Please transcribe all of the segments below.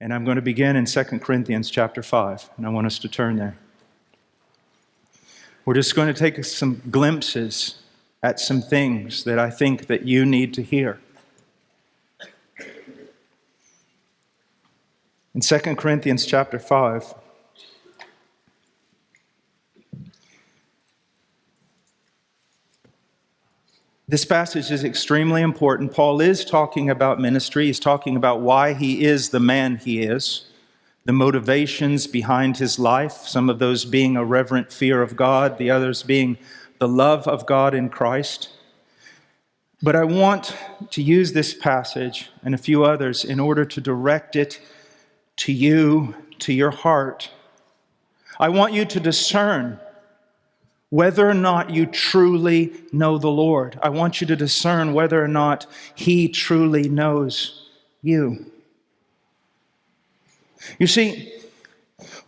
And I'm going to begin in 2 Corinthians chapter 5, and I want us to turn there. We're just going to take some glimpses at some things that I think that you need to hear. In 2 Corinthians chapter 5, This passage is extremely important. Paul is talking about ministry. He's talking about why he is the man he is, the motivations behind his life, some of those being a reverent fear of God, the others being the love of God in Christ. But I want to use this passage and a few others in order to direct it to you, to your heart. I want you to discern whether or not you truly know the Lord. I want you to discern whether or not He truly knows you. You see,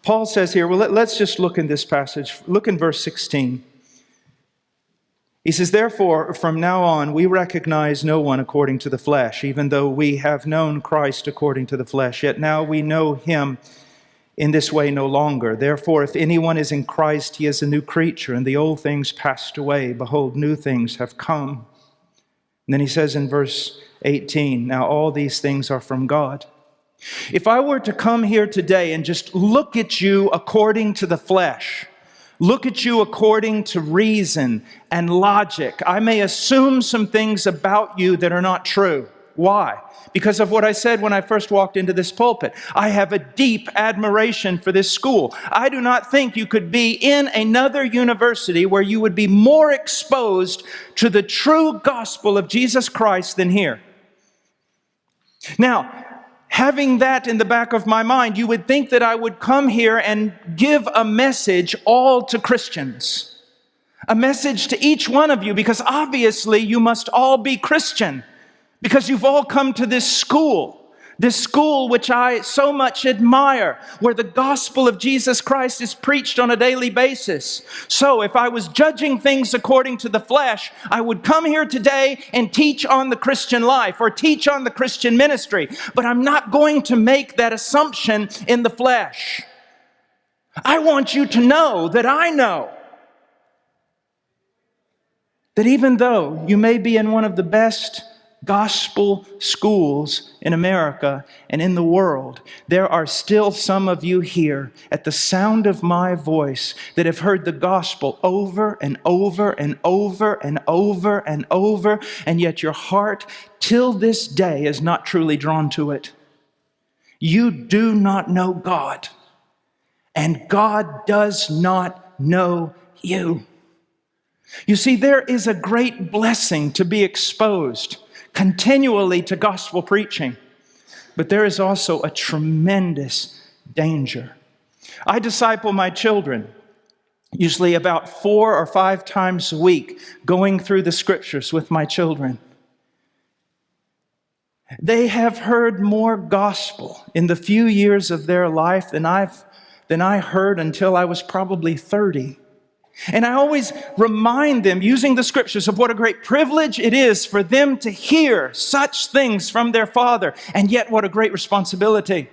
Paul says here, well, let, us just look in this passage. Look in verse 16. He says, Therefore, from now on, we recognize no one according to the flesh, even though we have known Christ according to the flesh. Yet now we know him in this way no longer. Therefore, if anyone is in Christ, he is a new creature, and the old things passed away. Behold, new things have come. And then he says in verse 18, Now all these things are from God. If I were to come here today and just look at you according to the flesh, look at you according to reason and logic, I may assume some things about you that are not true. Why? because of what I said when I first walked into this pulpit. I have a deep admiration for this school. I do not think you could be in another university where you would be more exposed to the true gospel of Jesus Christ than here. Now, having that in the back of my mind, you would think that I would come here and give a message all to Christians. A message to each one of you, because obviously you must all be Christian because you've all come to this school, this school which I so much admire, where the gospel of Jesus Christ is preached on a daily basis. So, if I was judging things according to the flesh, I would come here today and teach on the Christian life or teach on the Christian ministry. But I'm not going to make that assumption in the flesh. I want you to know that I know that even though you may be in one of the best gospel schools in America and in the world, there are still some of you here at the sound of my voice that have heard the gospel over and over and over and over and over, and yet your heart till this day is not truly drawn to it. You do not know God, and God does not know you. You see, there is a great blessing to be exposed continually to gospel preaching. But there is also a tremendous danger. I disciple my children usually about four or five times a week, going through the scriptures with my children. They have heard more gospel in the few years of their life than, I've, than I heard until I was probably 30. And I always remind them, using the scriptures, of what a great privilege it is for them to hear such things from their Father, and yet what a great responsibility.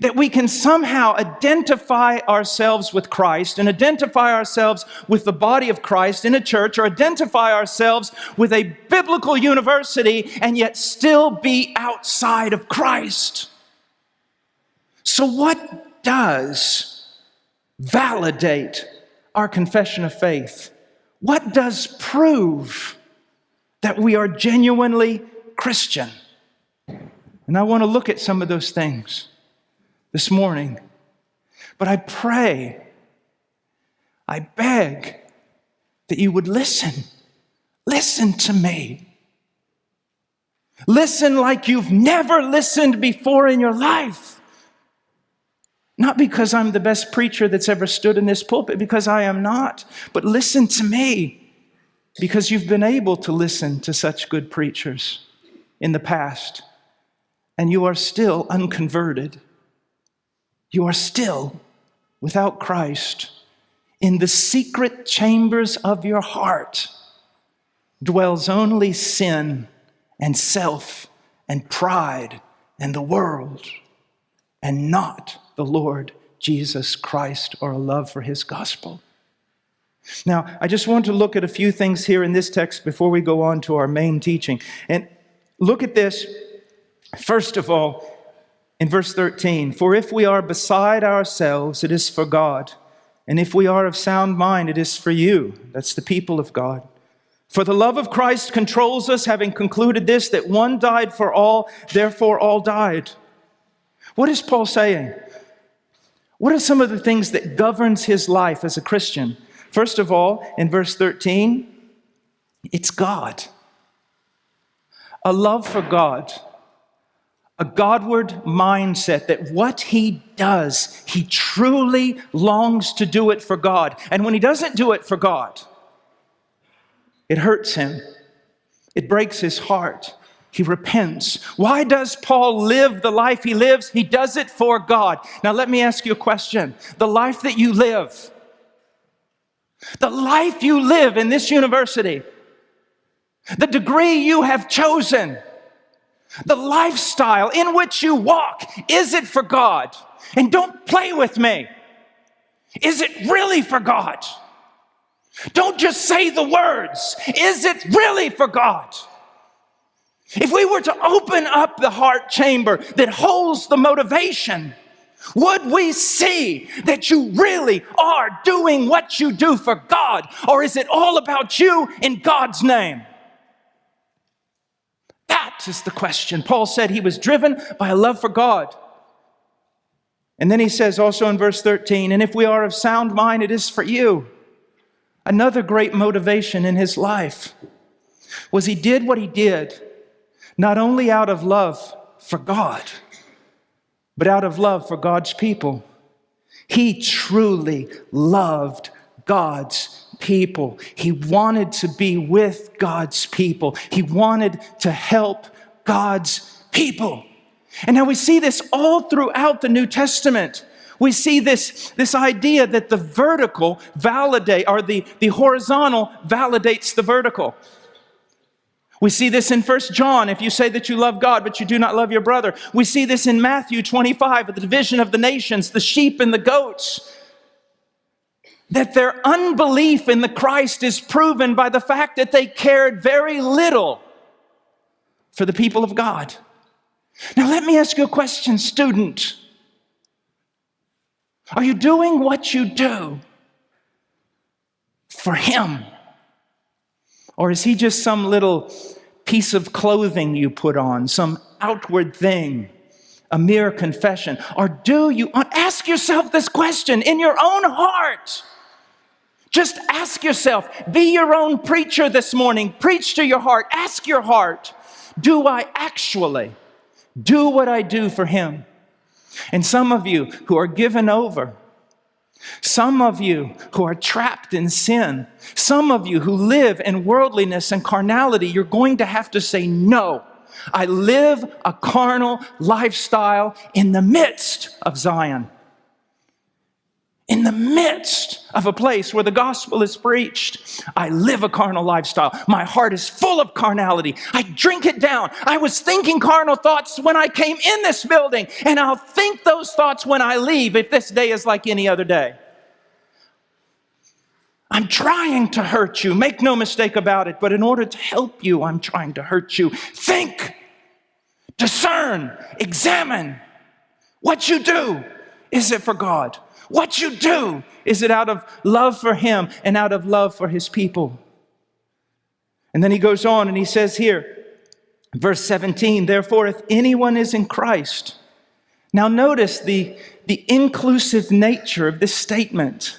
That we can somehow identify ourselves with Christ and identify ourselves with the body of Christ in a church or identify ourselves with a biblical university and yet still be outside of Christ. So, what does validate our confession of faith? What does prove that we are genuinely Christian? And I want to look at some of those things this morning. But I pray, I beg that you would listen. Listen to me. Listen like you've never listened before in your life. Not because I'm the best preacher that's ever stood in this pulpit, because I am not. But listen to me, because you've been able to listen to such good preachers in the past, and you are still unconverted. You are still without Christ. In the secret chambers of your heart dwells only sin and self and pride and the world and not the Lord Jesus Christ or a love for his gospel. Now, I just want to look at a few things here in this text before we go on to our main teaching. And look at this, first of all, in verse 13 For if we are beside ourselves, it is for God. And if we are of sound mind, it is for you. That's the people of God. For the love of Christ controls us, having concluded this, that one died for all, therefore all died. What is Paul saying? What are some of the things that governs his life as a Christian? First of all, in verse 13, it's God. A love for God. A Godward mindset that what he does, he truly longs to do it for God. And when he doesn't do it for God, it hurts him. It breaks his heart. He repents. Why does Paul live the life he lives? He does it for God. Now, let me ask you a question. The life that you live, the life you live in this university, the degree you have chosen, the lifestyle in which you walk, is it for God? And don't play with me. Is it really for God? Don't just say the words. Is it really for God? If we were to open up the heart chamber that holds the motivation, would we see that you really are doing what you do for God? Or is it all about you in God's name? That is the question. Paul said he was driven by a love for God. And then he says also in verse 13, and if we are of sound mind, it is for you. Another great motivation in his life was he did what he did not only out of love for God, but out of love for God's people. He truly loved God's people. He wanted to be with God's people. He wanted to help God's people. And now we see this all throughout the New Testament we see this, this idea that the vertical validate, or the, the horizontal validates the vertical. We see this in First John, if you say that you love God, but you do not love your brother. We see this in Matthew 25, the division of the nations, the sheep and the goats. That their unbelief in the Christ is proven by the fact that they cared very little for the people of God. Now, let me ask you a question, student. Are you doing what you do for Him? Or is He just some little piece of clothing you put on, some outward thing, a mere confession? Or do you ask yourself this question in your own heart? Just ask yourself, be your own preacher this morning. Preach to your heart. Ask your heart, do I actually do what I do for Him? And some of you who are given over, some of you who are trapped in sin, some of you who live in worldliness and carnality, you're going to have to say, No, I live a carnal lifestyle in the midst of Zion in the midst of a place where the gospel is preached, I live a carnal lifestyle. My heart is full of carnality. I drink it down. I was thinking carnal thoughts when I came in this building, and I'll think those thoughts when I leave if this day is like any other day. I'm trying to hurt you, make no mistake about it, but in order to help you, I'm trying to hurt you. Think, discern, examine what you do. Is it for God? What you do, is it out of love for Him and out of love for His people? And then he goes on and he says here, verse 17, therefore, if anyone is in Christ, now notice the, the inclusive nature of this statement.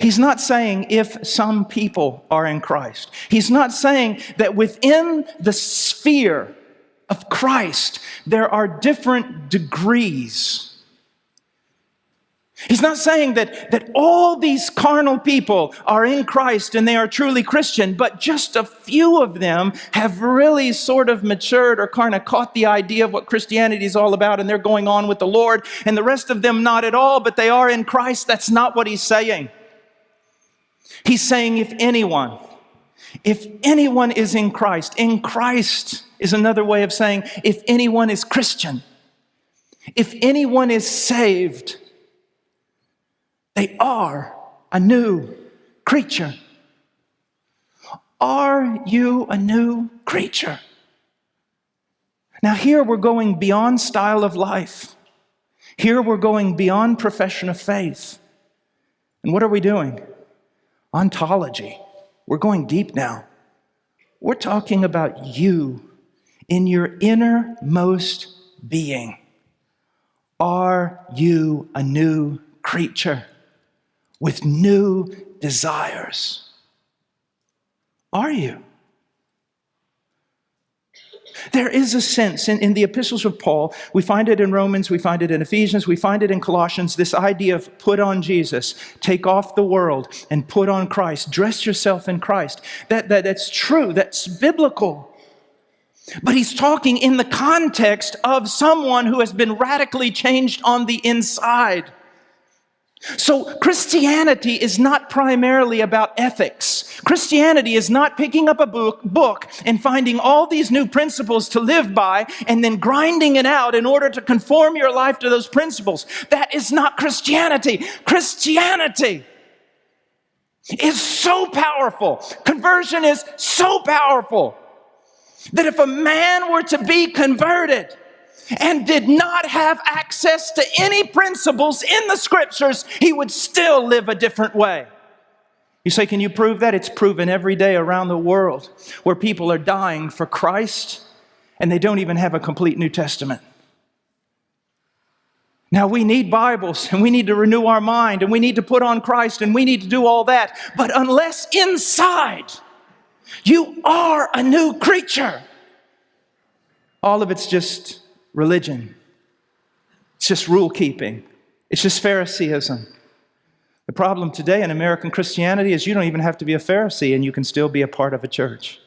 He's not saying if some people are in Christ. He's not saying that within the sphere of Christ, there are different degrees He's not saying that, that all these carnal people are in Christ and they are truly Christian, but just a few of them have really sort of matured or kind of caught the idea of what Christianity is all about and they're going on with the Lord, and the rest of them not at all, but they are in Christ. That's not what he's saying. He's saying if anyone, If anyone is in Christ, in Christ is another way of saying if anyone is Christian, if anyone is saved, they are a new creature. Are you a new creature? Now, here we're going beyond style of life. Here we're going beyond profession of faith. And what are we doing? Ontology. We're going deep now. We're talking about you in your innermost being. Are you a new creature with new desires? Are you? There is a sense in, in, the epistles of Paul, we find it in Romans, we find it in Ephesians, we find it in Colossians, this idea of put on Jesus, take off the world and put on Christ, dress yourself in Christ. That, that, that's true, that's biblical. But he's talking in the context of someone who has been radically changed on the inside. So Christianity is not primarily about ethics. Christianity is not picking up a book, book and finding all these new principles to live by and then grinding it out in order to conform your life to those principles. That is not Christianity. Christianity is so powerful. Conversion is so powerful that if a man were to be converted, and did not have access to any principles in the scriptures, he would still live a different way. You say, can you prove that? It's proven every day around the world where people are dying for Christ and they don't even have a complete New Testament. Now, we need Bibles and we need to renew our mind and we need to put on Christ and we need to do all that. But unless inside you are a new creature, all of it's just religion. It's just rule keeping. It's just Phariseeism. The problem today in American Christianity is you don't even have to be a Pharisee and you can still be a part of a church.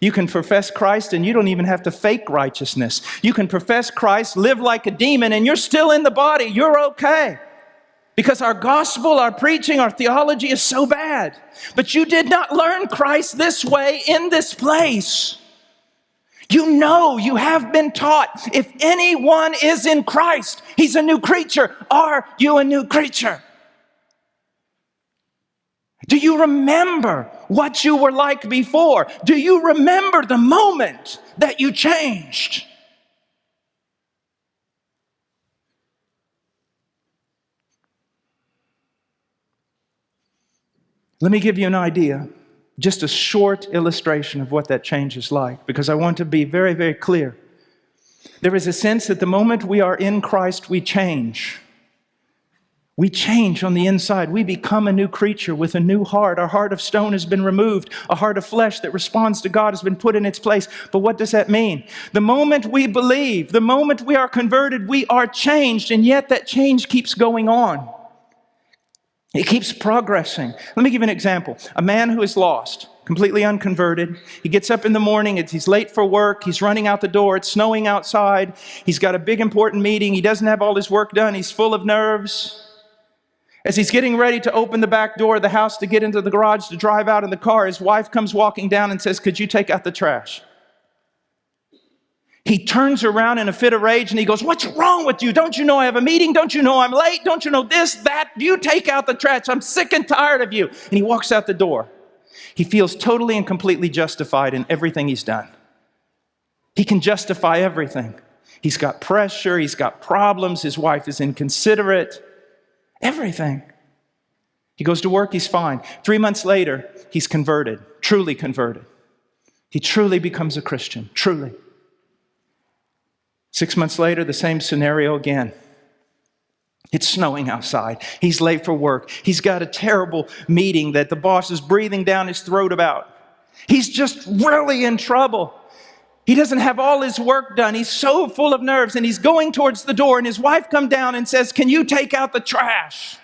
You can profess Christ and you don't even have to fake righteousness. You can profess Christ, live like a demon, and you're still in the body. You're okay. Because our gospel, our preaching, our theology is so bad. But you did not learn Christ this way in this place. You know, you have been taught if anyone is in Christ, he's a new creature. Are you a new creature? Do you remember what you were like before? Do you remember the moment that you changed? Let me give you an idea just a short illustration of what that change is like, because I want to be very, very clear. There is a sense that the moment we are in Christ, we change. We change on the inside. We become a new creature with a new heart. Our heart of stone has been removed. A heart of flesh that responds to God has been put in its place. But what does that mean? The moment we believe, the moment we are converted, we are changed, and yet that change keeps going on. It keeps progressing. Let me give you an example. A man who is lost, completely unconverted. He gets up in the morning, he's late for work, he's running out the door, it's snowing outside, he's got a big important meeting, he doesn't have all his work done, he's full of nerves. As he's getting ready to open the back door of the house to get into the garage to drive out in the car, his wife comes walking down and says, Could you take out the trash? He turns around in a fit of rage and he goes, What's wrong with you? Don't you know I have a meeting? Don't you know I'm late? Don't you know this, that? You take out the trash. I'm sick and tired of you. And he walks out the door. He feels totally and completely justified in everything he's done. He can justify everything. He's got pressure, he's got problems, his wife is inconsiderate, everything. He goes to work, he's fine. Three months later, he's converted, truly converted. He truly becomes a Christian, truly. Six months later, the same scenario again. It's snowing outside. He's late for work. He's got a terrible meeting that the boss is breathing down his throat about. He's just really in trouble. He doesn't have all his work done. He's so full of nerves and he's going towards the door and his wife comes down and says, "Can you take out the trash?"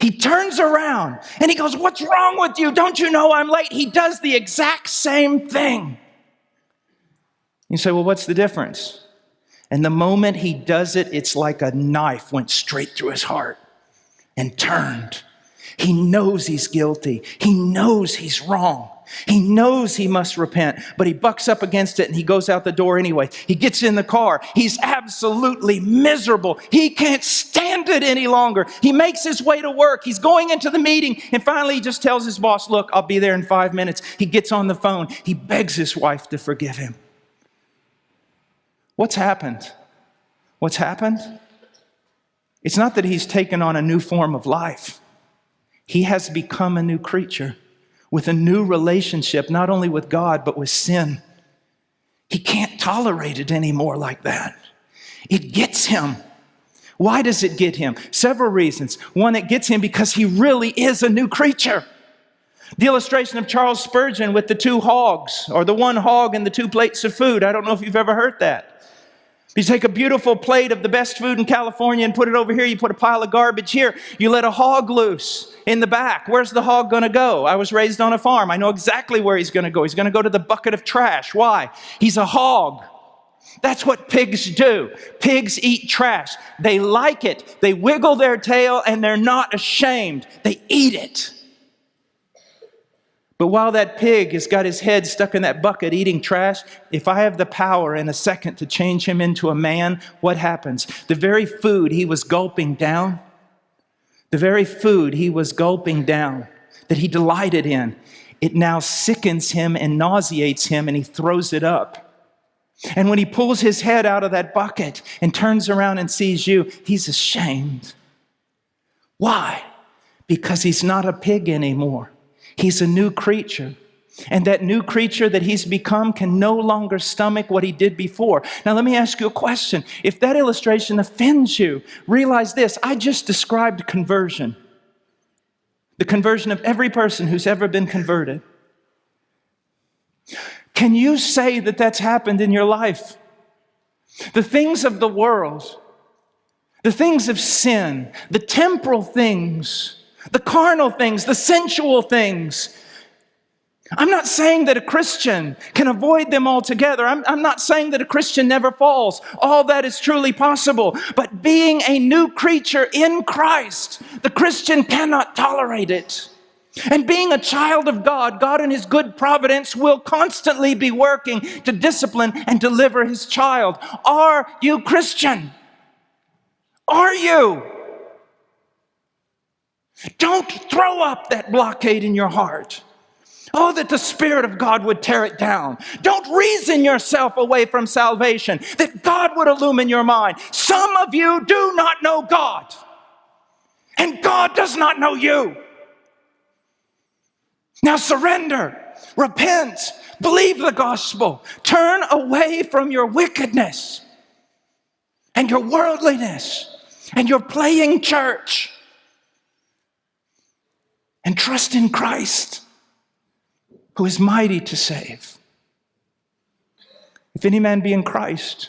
He turns around and he goes, "What's wrong with you? Don't you know I'm late?" He does the exact same thing. You say, "Well, what's the difference?" And the moment he does it, it's like a knife went straight through his heart and turned. He knows he's guilty. He knows he's wrong. He knows he must repent, but he bucks up against it and he goes out the door anyway. He gets in the car. He's absolutely miserable. He can't stand it any longer. He makes his way to work. He's going into the meeting and finally he just tells his boss, Look, I'll be there in five minutes. He gets on the phone. He begs his wife to forgive him. What's happened? What's happened? It's not that he's taken on a new form of life. He has become a new creature with a new relationship, not only with God, but with sin. He can't tolerate it anymore like that. It gets him. Why does it get him? Several reasons. One, it gets him because he really is a new creature. The illustration of Charles Spurgeon with the two hogs, or the one hog and the two plates of food. I don't know if you've ever heard that. You take a beautiful plate of the best food in California and put it over here, you put a pile of garbage here, you let a hog loose in the back. Where's the hog going to go? I was raised on a farm. I know exactly where he's going to go. He's going to go to the bucket of trash. Why? He's a hog. That's what pigs do. Pigs eat trash. They like it. They wiggle their tail and they're not ashamed. They eat it. But while that pig has got his head stuck in that bucket eating trash, if I have the power in a second to change him into a man, what happens? The very food he was gulping down, the very food he was gulping down, that he delighted in, it now sickens him and nauseates him and he throws it up. And when he pulls his head out of that bucket and turns around and sees you, he's ashamed. Why? Because he's not a pig anymore. He's a new creature. And that new creature that he's become can no longer stomach what he did before. Now, let me ask you a question. If that illustration offends you, realize this I just described conversion the conversion of every person who's ever been converted. Can you say that that's happened in your life? The things of the world, the things of sin, the temporal things, the carnal things, the sensual things. I'm not saying that a Christian can avoid them altogether. I'm, I'm not saying that a Christian never falls. All that is truly possible. But being a new creature in Christ, the Christian cannot tolerate it. And being a child of God, God in His good providence will constantly be working to discipline and deliver His child. Are you Christian? Are you? Don't throw up that blockade in your heart. Oh, that the Spirit of God would tear it down. Don't reason yourself away from salvation, that God would illumine your mind. Some of you do not know God, and God does not know you. Now surrender, repent, believe the gospel, turn away from your wickedness and your worldliness and your playing church and trust in Christ, who is mighty to save. If any man be in Christ,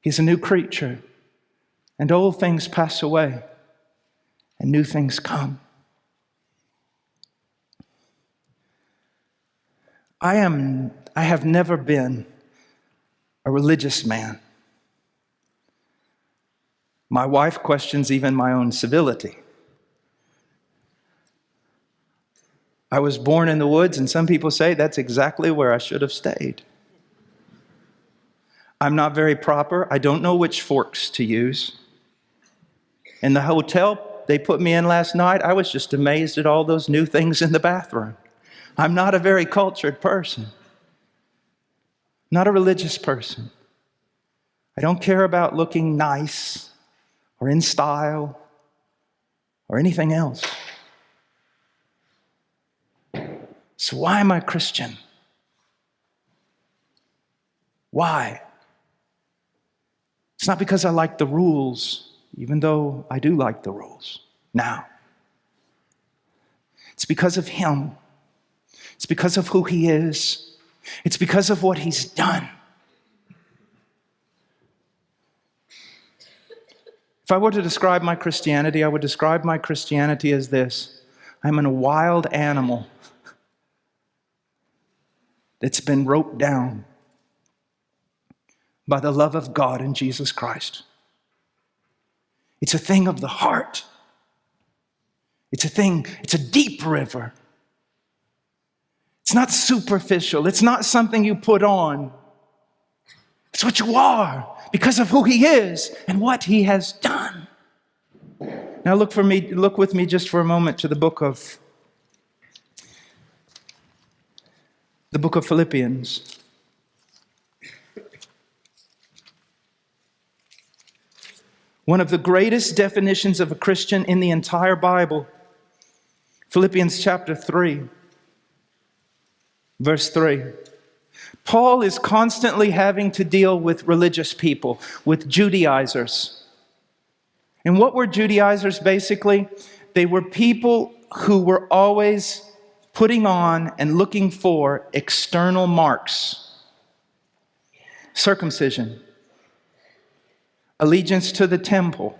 he is a new creature, and old things pass away, and new things come. I am I have never been a religious man. My wife questions even my own civility. I was born in the woods, and some people say that's exactly where I should have stayed. I'm not very proper. I don't know which forks to use. In the hotel they put me in last night, I was just amazed at all those new things in the bathroom. I'm not a very cultured person, not a religious person. I don't care about looking nice or in style or anything else. So, why am I Christian? Why? It's not because I like the rules, even though I do like the rules now. It's because of Him. It's because of who He is. It's because of what He's done. If I were to describe my Christianity, I would describe my Christianity as this I'm a wild animal that's been roped down by the love of God in Jesus Christ. It's a thing of the heart. It's a thing, it's a deep river. It's not superficial, it's not something you put on. It's what you are because of who He is and what He has done. Now look for me, look with me just for a moment to the book of the book of Philippians. One of the greatest definitions of a Christian in the entire Bible. Philippians chapter 3, verse 3. Paul is constantly having to deal with religious people, with Judaizers. And what were Judaizers basically? They were people who were always putting on and looking for external marks circumcision, allegiance to the temple,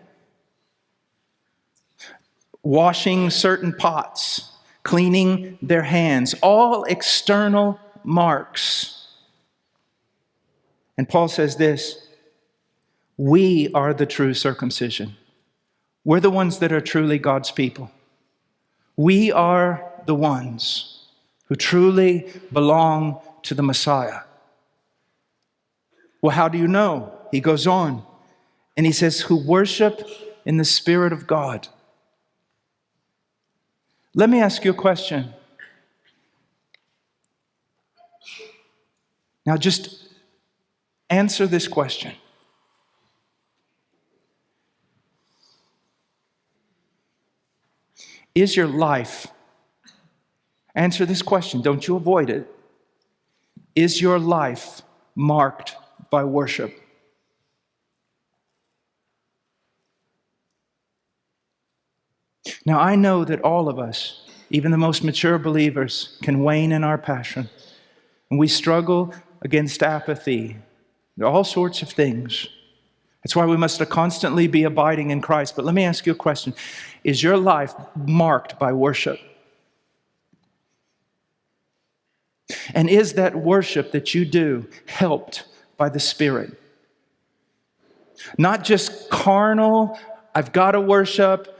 washing certain pots, cleaning their hands, all external marks. And Paul says this we are the true circumcision. We're the ones that are truly God's people. We are the ones who truly belong to the Messiah. Well, how do you know? He goes on and he says, who worship in the Spirit of God. Let me ask you a question. Now, just answer this question. Is your life, answer this question, don't you avoid it. Is your life marked by worship? Now, I know that all of us, even the most mature believers, can wane in our passion. And we struggle against apathy, There are all sorts of things. That's why we must constantly be abiding in Christ. But let me ask you a question Is your life marked by worship? And is that worship that you do helped by the Spirit? Not just carnal, I've got to worship,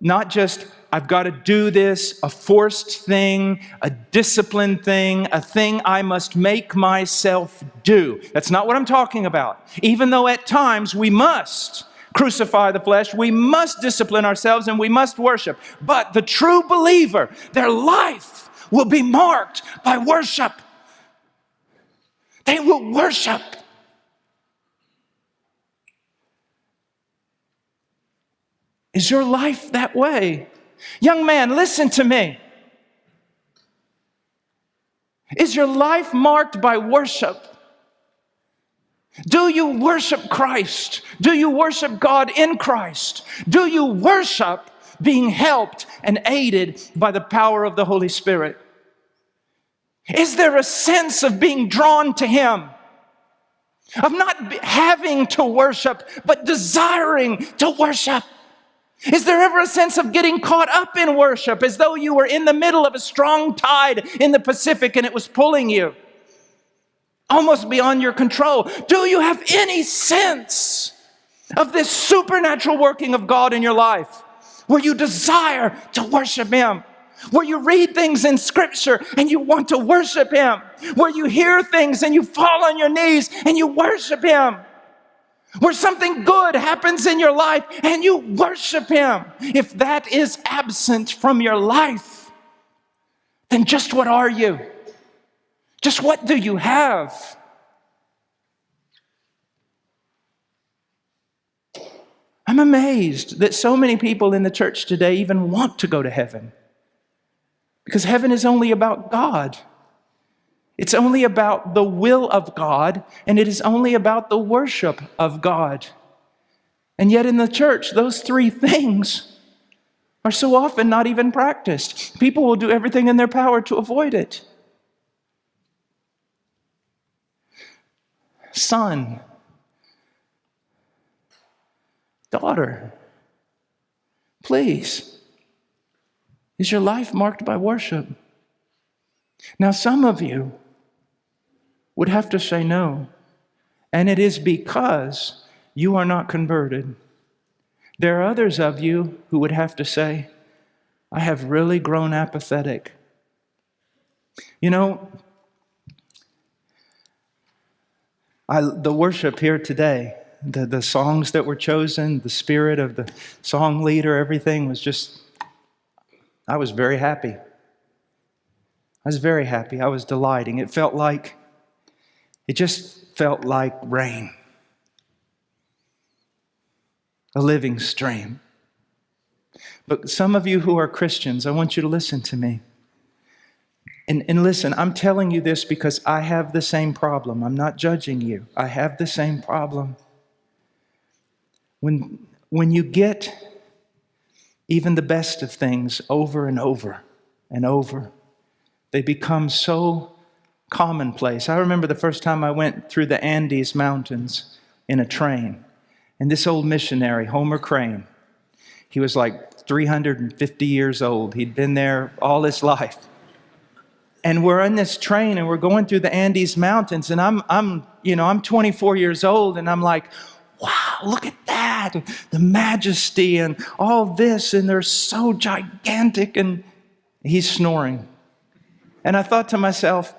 not just I've got to do this, a forced thing, a disciplined thing, a thing I must make myself do. That's not what I'm talking about. Even though at times we must crucify the flesh, we must discipline ourselves and we must worship. But the true believer, their life will be marked by worship. They will worship. Is your life that way? Young man, listen to me. Is your life marked by worship? Do you worship Christ? Do you worship God in Christ? Do you worship being helped and aided by the power of the Holy Spirit? Is there a sense of being drawn to Him? Of not having to worship, but desiring to worship? Is there ever a sense of getting caught up in worship as though you were in the middle of a strong tide in the Pacific and it was pulling you almost beyond your control? Do you have any sense of this supernatural working of God in your life where you desire to worship Him? Where you read things in Scripture and you want to worship Him? Where you hear things and you fall on your knees and you worship Him? where something good happens in your life and you worship Him. If that is absent from your life, then just what are you? Just what do you have? I'm amazed that so many people in the church today even want to go to heaven. Because heaven is only about God. It's only about the will of God, and it is only about the worship of God. And yet, in the church, those three things are so often not even practiced. People will do everything in their power to avoid it. Son, daughter, please, is your life marked by worship? Now, some of you, would have to say no. And it is because you are not converted. There are others of you who would have to say, I have really grown apathetic. You know, I, the worship here today, the, the songs that were chosen, the spirit of the song leader, everything was just, I was very happy. I was very happy. I was delighting. It felt like, it just felt like rain, a living stream. But some of you who are Christians, I want you to listen to me. And, and listen, I'm telling you this because I have the same problem. I'm not judging you. I have the same problem. When, when you get even the best of things over and over and over, they become so commonplace. I remember the first time I went through the Andes Mountains in a train, and this old missionary, Homer Crane, he was like 350 years old. He'd been there all his life and we're on this train and we're going through the Andes Mountains and I'm, I'm, you know, I'm 24 years old and I'm like, look at that, the majesty and all this and they're so gigantic and he's snoring. And I thought to myself,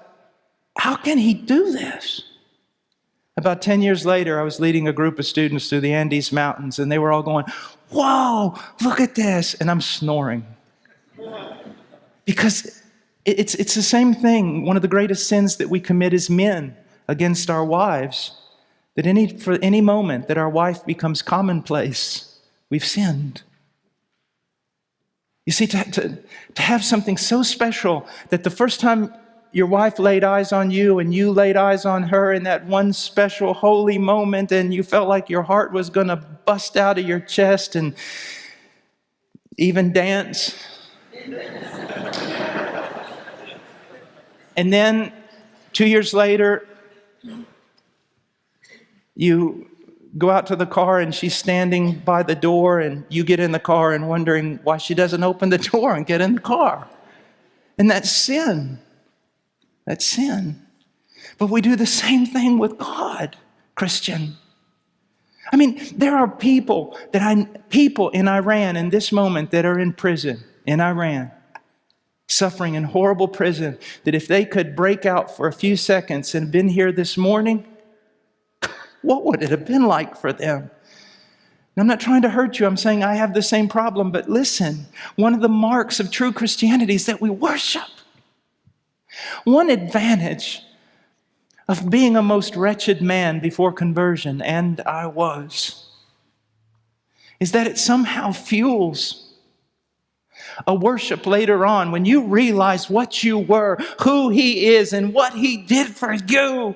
how can he do this? About 10 years later, I was leading a group of students through the Andes Mountains and they were all going, whoa, look at this. And I'm snoring. Because it's, it's the same thing. One of the greatest sins that we commit as men against our wives, that any, for any moment that our wife becomes commonplace, we've sinned. You see, to, to, to have something so special that the first time your wife laid eyes on you and you laid eyes on her in that one special holy moment and you felt like your heart was going to bust out of your chest and even dance. And then two years later, you go out to the car and she's standing by the door and you get in the car and wondering why she doesn't open the door and get in the car. And that's sin. That's sin. But we do the same thing with God, Christian. I mean, there are people that I people in Iran in this moment that are in prison in Iran suffering in horrible prison, that if they could break out for a few seconds and been here this morning, what would it have been like for them? I'm not trying to hurt you. I'm saying I have the same problem. But listen, one of the marks of true Christianity is that we worship. One advantage of being a most wretched man before conversion, and I was, is that it somehow fuels a worship later on when you realize what you were, who He is, and what He did for you.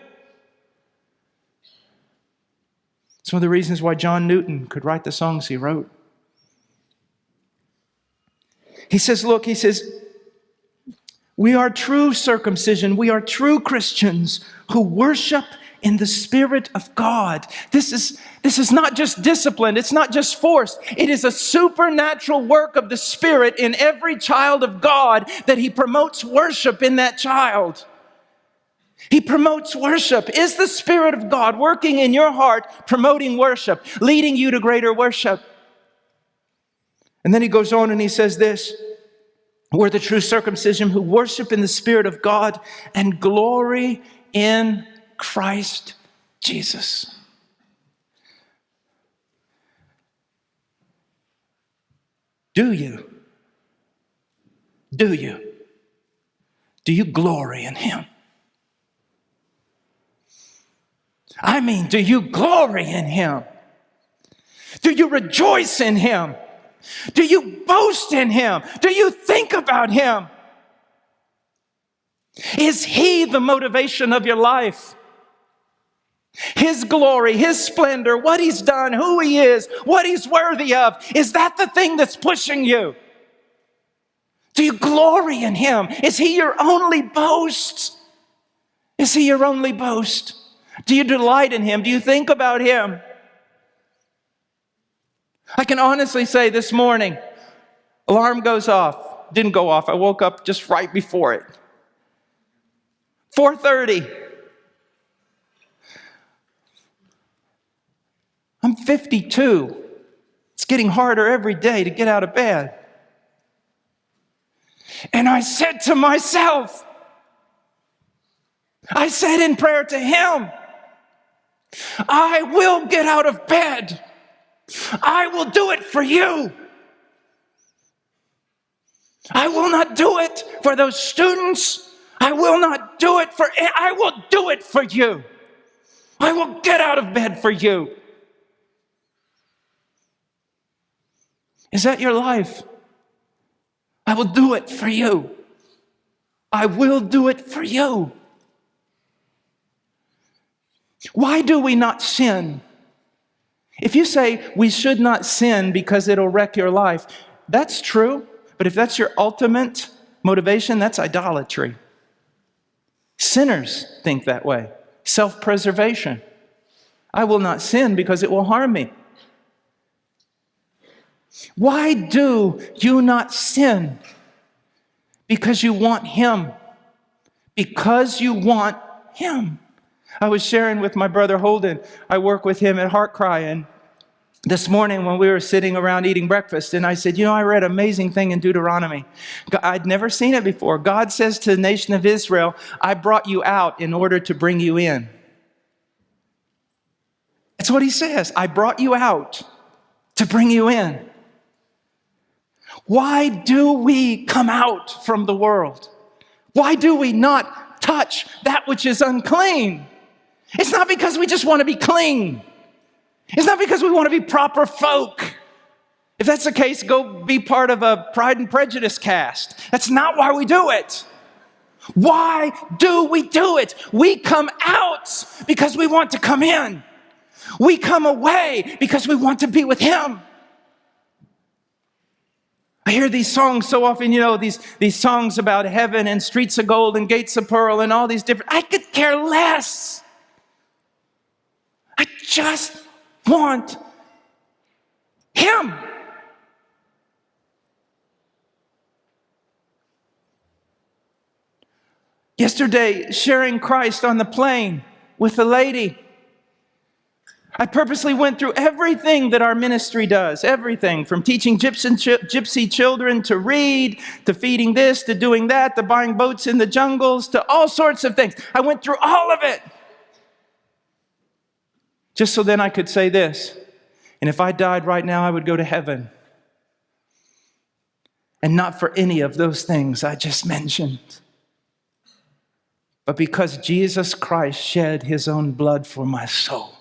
It's one of the reasons why John Newton could write the songs he wrote. He says, Look, he says, we are true circumcision. We are true Christians who worship in the Spirit of God. This is, this is not just discipline, it's not just force. It is a supernatural work of the Spirit in every child of God that He promotes worship in that child. He promotes worship. Is the Spirit of God working in your heart, promoting worship, leading you to greater worship? And then he goes on and he says this We're the true circumcision who worship in the Spirit of God and glory in Christ Jesus. Do you? Do you? Do you glory in Him? I mean, do you glory in Him? Do you rejoice in Him? Do you boast in Him? Do you think about Him? Is He the motivation of your life? His glory, His splendor, what He's done, who He is, what He's worthy of. Is that the thing that's pushing you? Do you glory in Him? Is He your only boast? Is He your only boast? Do you delight in Him? Do you think about Him? I can honestly say this morning, alarm goes off. Didn't go off. I woke up just right before it. 4:30. I'm 52. It's getting harder every day to get out of bed. And I said to myself, I said in prayer to him, I will get out of bed. I will do it for you. I will not do it for those students. I will not do it for, I will do it for you. I will get out of bed for you. Is that your life? I will do it for you. I will do it for you. Why do we not sin? If you say we should not sin because it'll wreck your life, that's true. But if that's your ultimate motivation, that's idolatry. Sinners think that way self preservation. I will not sin because it will harm me. Why do you not sin? Because you want Him. Because you want Him. I was sharing with my brother Holden. I work with him at HeartCry, and this morning when we were sitting around eating breakfast, and I said, You know, I read an amazing thing in Deuteronomy. I'd never seen it before. God says to the nation of Israel, I brought you out in order to bring you in. That's what he says. I brought you out to bring you in. Why do we come out from the world? Why do we not touch that which is unclean? It's not because we just want to be clean. It's not because we want to be proper folk. If that's the case, go be part of a Pride and Prejudice cast. That's not why we do it. Why do we do it? We come out because we want to come in. We come away because we want to be with Him. I hear these songs so often, you know, these, these songs about heaven and streets of gold and gates of pearl and all these different. I could care less. I just want Him. Yesterday, sharing Christ on the plane with a lady. I purposely went through everything that our ministry does, everything from teaching gypsy children to read, to feeding this, to doing that, to buying boats in the jungles, to all sorts of things. I went through all of it. Just so then I could say this. And if I died right now, I would go to heaven. And not for any of those things I just mentioned, but because Jesus Christ shed his own blood for my soul.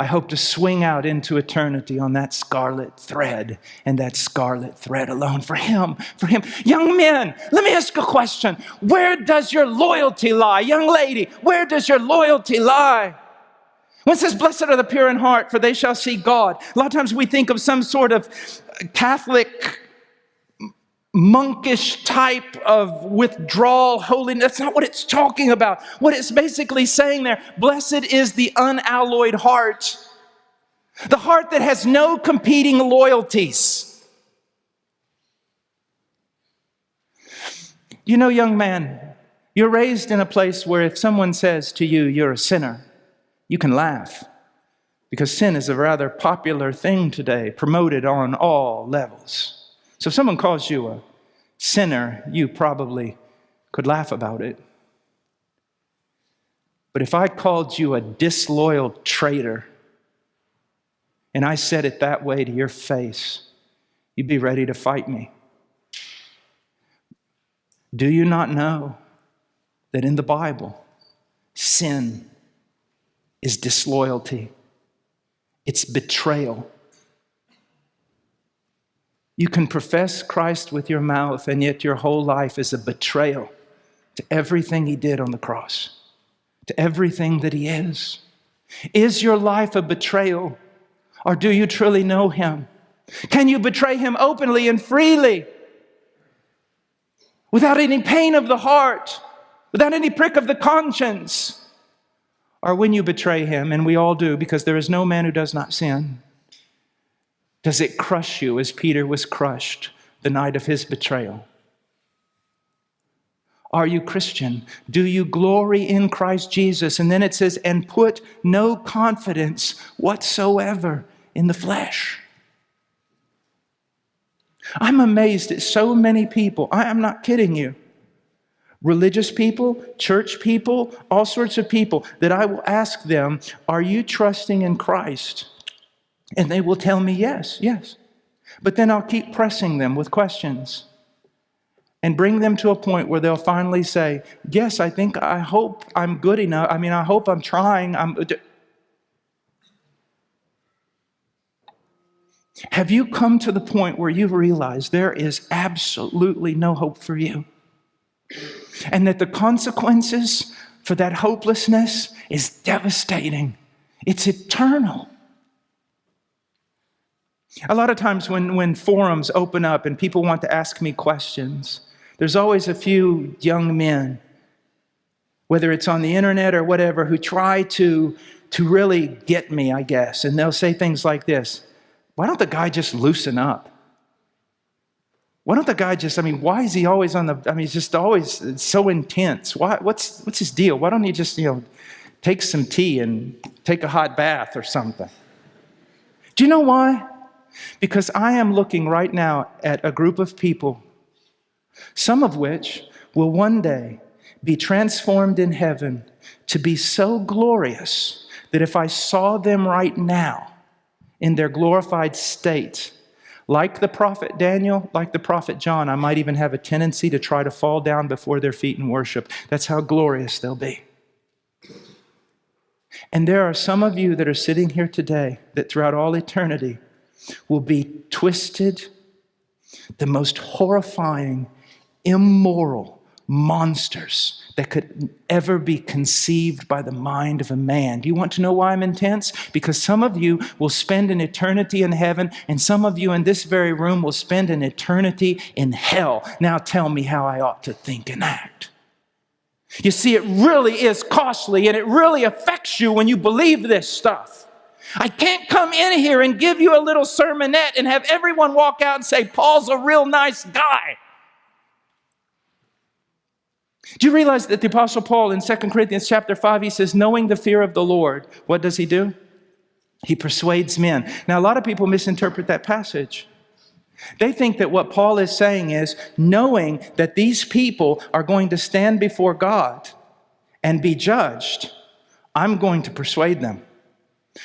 I hope to swing out into eternity on that scarlet thread and that scarlet thread alone for Him, for Him. Young men, let me ask a question. Where does your loyalty lie? Young lady, where does your loyalty lie? When it says, Blessed are the pure in heart, for they shall see God, a lot of times we think of some sort of Catholic, monkish type of withdrawal, holiness. That's not what it's talking about. What it's basically saying there, blessed is the unalloyed heart, the heart that has no competing loyalties. You know, young man, you're raised in a place where if someone says to you, you're a sinner, you can laugh because sin is a rather popular thing today, promoted on all levels. So if someone calls you a sinner, you probably could laugh about it. But if I called you a disloyal traitor, and I said it that way to your face, you'd be ready to fight me. Do you not know that in the Bible, sin is disloyalty, it's betrayal. You can profess Christ with your mouth, and yet your whole life is a betrayal to everything He did on the cross, to everything that He is. Is your life a betrayal, or do you truly know Him? Can you betray Him openly and freely without any pain of the heart, without any prick of the conscience? Or when you betray him, and we all do because there is no man who does not sin, does it crush you as Peter was crushed the night of his betrayal? Are you Christian? Do you glory in Christ Jesus? And then it says, and put no confidence whatsoever in the flesh. I'm amazed at so many people. I am not kidding you. Religious people, church people, all sorts of people that I will ask them, Are you trusting in Christ? And they will tell me, Yes, yes. But then I'll keep pressing them with questions and bring them to a point where they'll finally say, Yes, I think, I hope I'm good enough. I mean, I hope I'm trying. I'm. Have you come to the point where you realize there is absolutely no hope for you? And that the consequences for that hopelessness is devastating, it's eternal. A lot of times when, when forums open up and people want to ask me questions, there's always a few young men, whether it's on the internet or whatever, who try to, to really get me, I guess. And they'll say things like this Why don't the guy just loosen up? Why don't the guy just, I mean, why is he always on the, I mean, he's just always so intense. Why, what's, what's his deal? Why don't he just, you know, take some tea and take a hot bath or something? Do you know why? Because I am looking right now at a group of people some of which will one day be transformed in heaven to be so glorious that if I saw them right now in their glorified state, like the prophet Daniel, like the prophet John, I might even have a tendency to try to fall down before their feet and worship. That's how glorious they'll be. And there are some of you that are sitting here today that throughout all eternity will be twisted, the most horrifying immoral monsters that could ever be conceived by the mind of a man. Do you want to know why I'm intense? Because some of you will spend an eternity in heaven, and some of you in this very room will spend an eternity in hell. Now tell me how I ought to think and act. You see, it really is costly and it really affects you when you believe this stuff. I can't come in here and give you a little sermonette and have everyone walk out and say, Paul's a real nice guy. Do you realize that the Apostle Paul in 2 Corinthians chapter 5, he says, knowing the fear of the Lord, what does he do? He persuades men. Now, a lot of people misinterpret that passage. They think that what Paul is saying is knowing that these people are going to stand before God and be judged, I'm going to persuade them.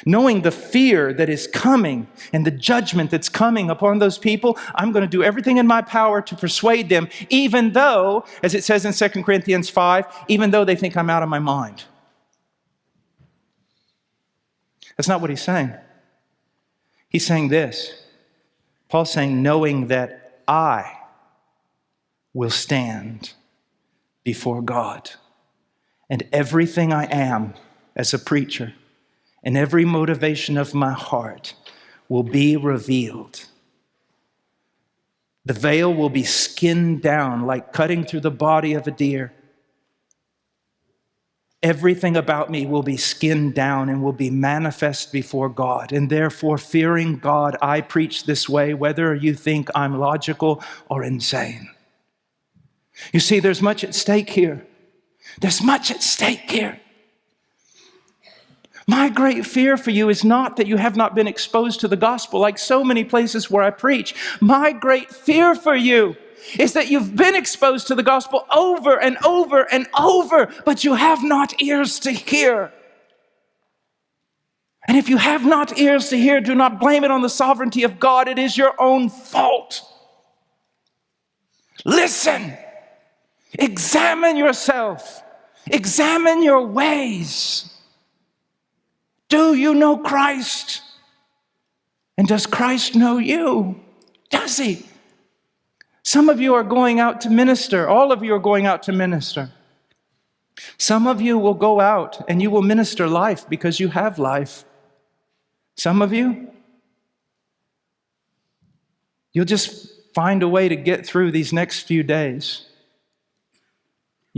Knowing the fear that is coming and the judgment that's coming upon those people, I'm going to do everything in my power to persuade them, even though, as it says in 2 Corinthians 5, even though they think I'm out of my mind. That's not what he's saying. He's saying this. Paul's saying, knowing that I will stand before God, and everything I am as a preacher and every motivation of my heart will be revealed. The veil will be skinned down like cutting through the body of a deer. Everything about me will be skinned down and will be manifest before God. And therefore, fearing God, I preach this way, whether you think I'm logical or insane. You see, there's much at stake here. There's much at stake here. My great fear for you is not that you have not been exposed to the gospel like so many places where I preach. My great fear for you is that you've been exposed to the gospel over and over and over, but you have not ears to hear. And if you have not ears to hear, do not blame it on the sovereignty of God. It is your own fault. Listen, examine yourself, examine your ways. Do you know Christ? And does Christ know you? Does he? Some of you are going out to minister. All of you are going out to minister. Some of you will go out and you will minister life because you have life. Some of you, you'll just find a way to get through these next few days.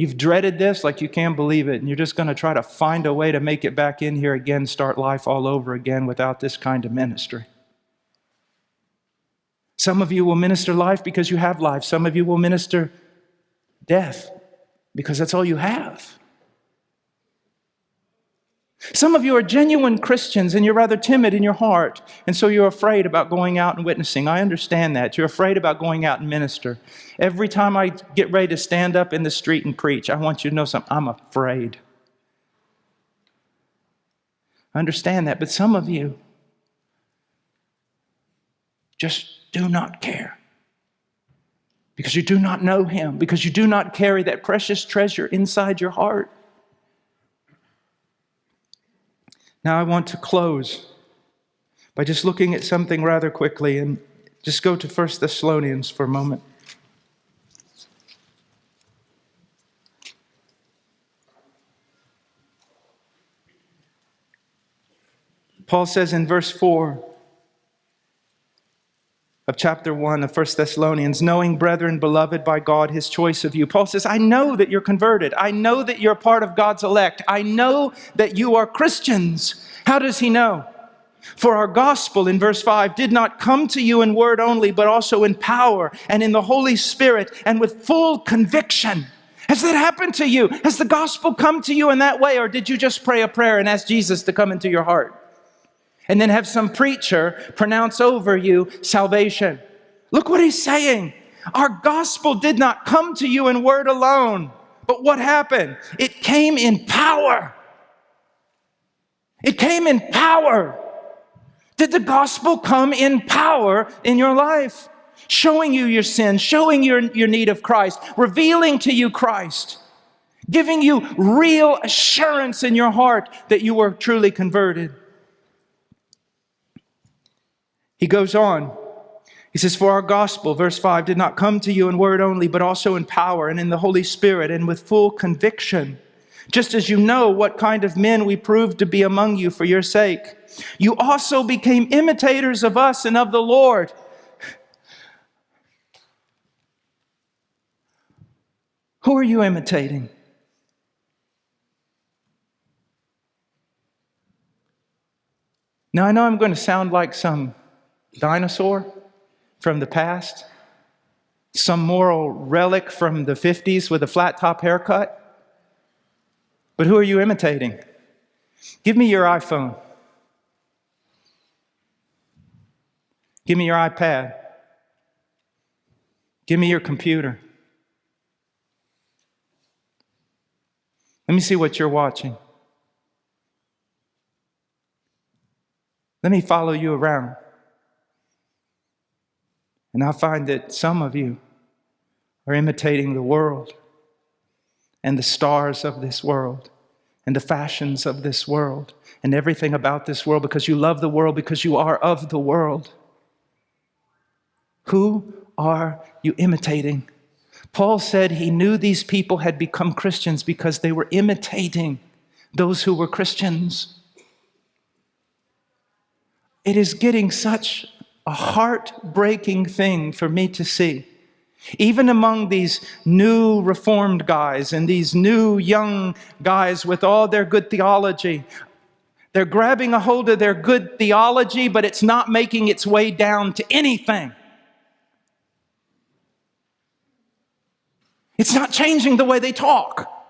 You've dreaded this like you can't believe it, and you're just going to try to find a way to make it back in here again, start life all over again without this kind of ministry. Some of you will minister life because you have life. Some of you will minister death because that's all you have. Some of you are genuine Christians and you're rather timid in your heart, and so you're afraid about going out and witnessing. I understand that. You're afraid about going out and minister. Every time I get ready to stand up in the street and preach, I want you to know something. I'm afraid. I understand that, but some of you just do not care because you do not know Him, because you do not carry that precious treasure inside your heart. Now, I want to close by just looking at something rather quickly and just go to 1 Thessalonians for a moment. Paul says in verse 4 of chapter 1 of 1 Thessalonians, knowing, brethren, beloved by God, his choice of you. Paul says, I know that you're converted. I know that you're part of God's elect. I know that you are Christians. How does he know? For our gospel, in verse 5, did not come to you in word only, but also in power and in the Holy Spirit and with full conviction. Has that happened to you? Has the gospel come to you in that way? Or did you just pray a prayer and ask Jesus to come into your heart? And then have some preacher pronounce over you salvation. Look what he's saying. Our gospel did not come to you in word alone, but what happened? It came in power. It came in power. Did the gospel come in power in your life? Showing you your sin, showing your, your need of Christ, revealing to you Christ, giving you real assurance in your heart that you were truly converted. He goes on. He says, For our gospel, verse 5, did not come to you in word only, but also in power and in the Holy Spirit and with full conviction, just as you know what kind of men we proved to be among you for your sake. You also became imitators of us and of the Lord. Who are you imitating? Now, I know I'm going to sound like some dinosaur from the past, some moral relic from the 50s with a flat top haircut. But who are you imitating? Give me your iPhone. Give me your iPad. Give me your computer. Let me see what you're watching. Let me follow you around. And I find that some of you are imitating the world and the stars of this world and the fashions of this world and everything about this world because you love the world, because you are of the world. Who are you imitating? Paul said he knew these people had become Christians because they were imitating those who were Christians. It is getting such a heartbreaking thing for me to see. Even among these new reformed guys and these new young guys with all their good theology, they're grabbing a hold of their good theology, but it's not making its way down to anything. It's not changing the way they talk.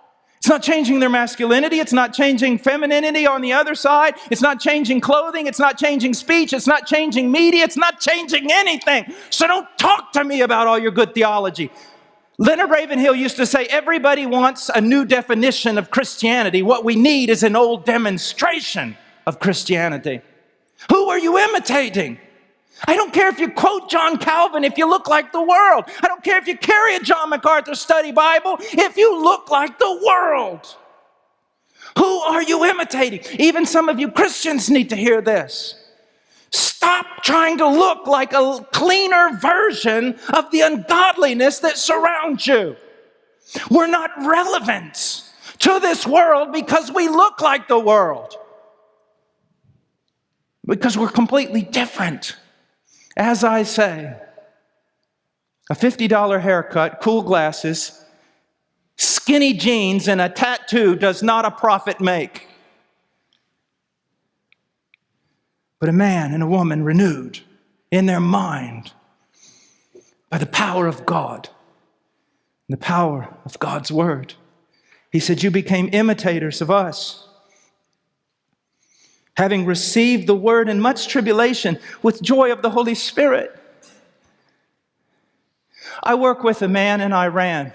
It's not changing their masculinity. It's not changing femininity on the other side. It's not changing clothing. It's not changing speech. It's not changing media. It's not changing anything. So don't talk to me about all your good theology. Leonard Ravenhill used to say, everybody wants a new definition of Christianity. What we need is an old demonstration of Christianity. Who are you imitating? I don't care if you quote John Calvin if you look like the world. I don't care if you carry a John MacArthur study Bible if you look like the world. Who are you imitating? Even some of you Christians need to hear this. Stop trying to look like a cleaner version of the ungodliness that surrounds you. We're not relevant to this world because we look like the world. Because we're completely different. As I say, a $50 haircut, cool glasses, skinny jeans, and a tattoo does not a prophet make. But a man and a woman renewed in their mind by the power of God, the power of God's word. He said, You became imitators of us having received the word in much tribulation with joy of the Holy Spirit. I work with a man in Iran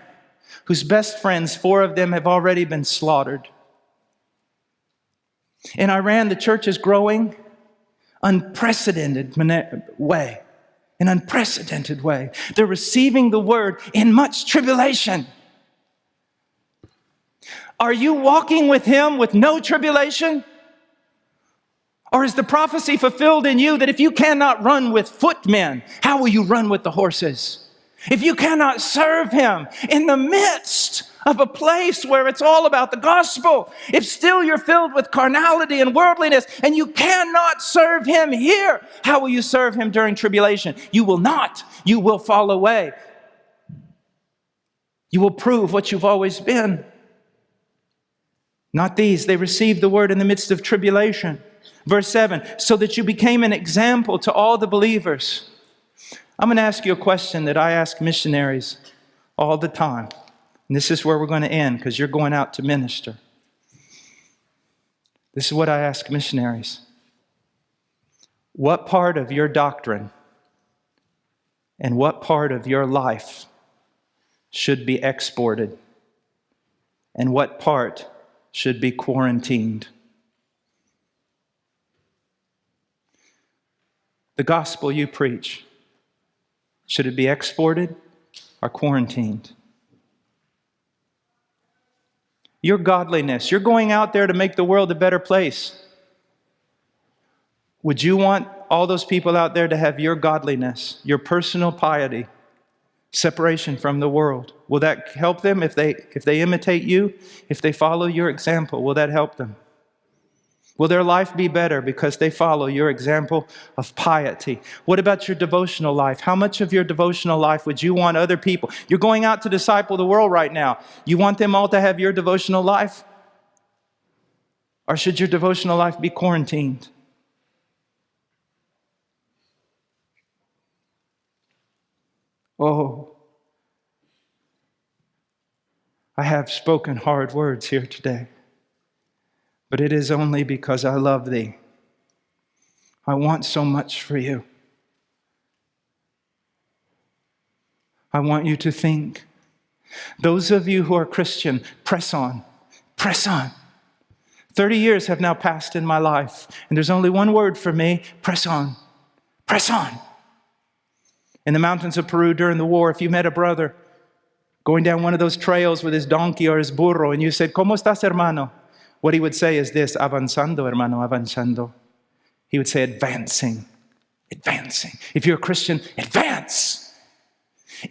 whose best friends, four of them, have already been slaughtered. In Iran, the church is growing unprecedented way, an unprecedented way. They're receiving the word in much tribulation. Are you walking with him with no tribulation? Or is the prophecy fulfilled in you that if you cannot run with footmen, how will you run with the horses? If you cannot serve him in the midst of a place where it's all about the gospel, if still you're filled with carnality and worldliness and you cannot serve him here, how will you serve him during tribulation? You will not. You will fall away. You will prove what you've always been. Not these. They received the word in the midst of tribulation. Verse 7 so that you became an example to all the believers. I'm going to ask you a question that I ask missionaries all the time. And this is where we're going to end because you're going out to minister. This is what I ask missionaries What part of your doctrine and what part of your life should be exported? And what part should be quarantined? The gospel you preach should it be exported or quarantined? Your godliness, you're going out there to make the world a better place. Would you want all those people out there to have your godliness, your personal piety, separation from the world? Will that help them if they, if they imitate you? If they follow your example, will that help them? Will their life be better because they follow your example of piety? What about your devotional life? How much of your devotional life would you want other people? You're going out to disciple the world right now. You want them all to have your devotional life? Or should your devotional life be quarantined? Oh, I have spoken hard words here today but it is only because I love thee. I want so much for you. I want you to think. Those of you who are Christian, press on, press on. 30 years have now passed in my life, and there's only one word for me press on, press on. In the mountains of Peru during the war, if you met a brother going down one of those trails with his donkey or his burro, and you said, ¿Cómo estás, hermano? What he would say is this, avanzando, hermano, avanzando. He would say advancing, advancing. If you're a Christian, advance.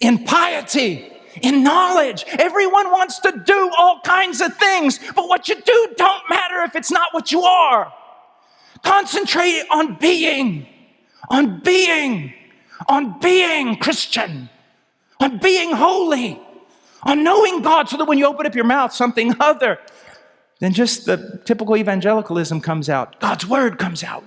In piety, in knowledge. Everyone wants to do all kinds of things, but what you do don't matter if it's not what you are. Concentrate on being, on being, on being Christian, on being holy, on knowing God so that when you open up your mouth, something other then just the typical evangelicalism comes out. God's word comes out.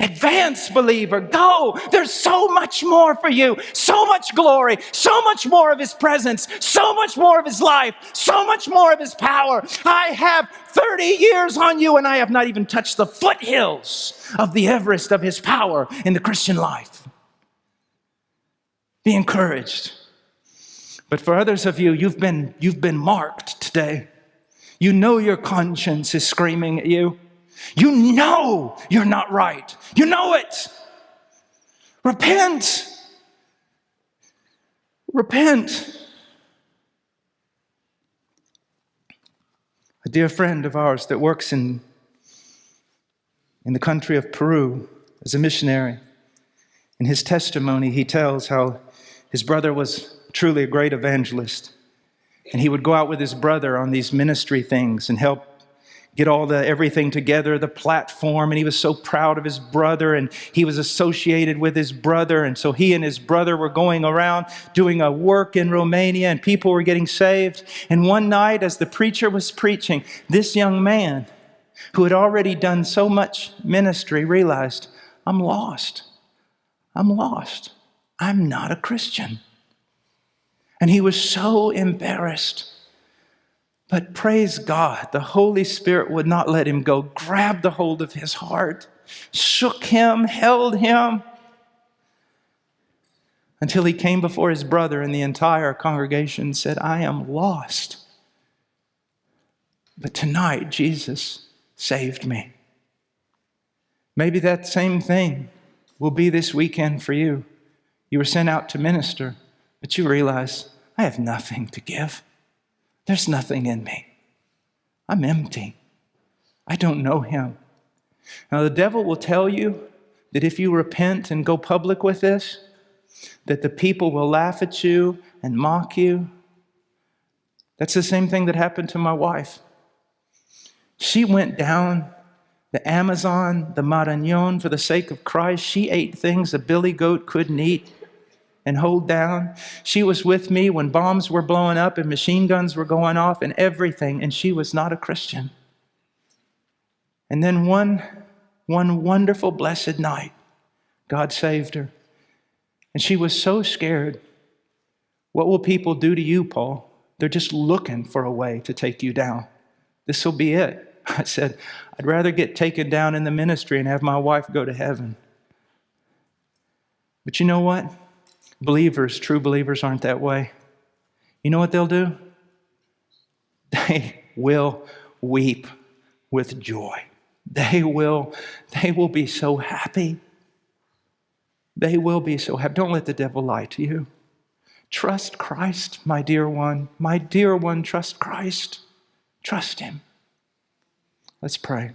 Advance, believer, go. There's so much more for you, so much glory, so much more of His presence, so much more of His life, so much more of His power. I have 30 years on you, and I have not even touched the foothills of the Everest of His power in the Christian life. Be encouraged. But for others of you, you've been, you've been marked today. You know your conscience is screaming at you. You know you're not right. You know it. Repent. Repent. A dear friend of ours that works in, in the country of Peru as a missionary, in his testimony, he tells how his brother was truly a great evangelist. And he would go out with his brother on these ministry things and help get all the everything together, the platform, and he was so proud of his brother and he was associated with his brother. And so he and his brother were going around doing a work in Romania and people were getting saved. And one night, as the preacher was preaching, this young man who had already done so much ministry realized, I'm lost. I'm lost. I'm not a Christian. And he was so embarrassed But praise God, the Holy Spirit would not let him go, grabbed the hold of his heart, shook him, held him, until he came before his brother, and the entire congregation said, I am lost. But tonight, Jesus saved me. Maybe that same thing will be this weekend for you. You were sent out to minister, but you realize, I have nothing to give. There's nothing in me. I'm empty. I don't know him. Now, the devil will tell you that if you repent and go public with this, that the people will laugh at you and mock you. That's the same thing that happened to my wife. She went down the Amazon, the Marañón, for the sake of Christ. She ate things a billy goat couldn't eat and hold down. She was with me when bombs were blowing up and machine guns were going off and everything, and she was not a Christian. And then one, one wonderful, blessed night, God saved her. And she was so scared. What will people do to you, Paul? They're just looking for a way to take you down. This will be it. I said, I'd rather get taken down in the ministry and have my wife go to heaven. But you know what? Believers, true believers, aren't that way. You know what they'll do? They will weep with joy. They will, they will be so happy. They will be so happy. Don't let the devil lie to you. Trust Christ, my dear one. My dear one, trust Christ. Trust him. Let's pray.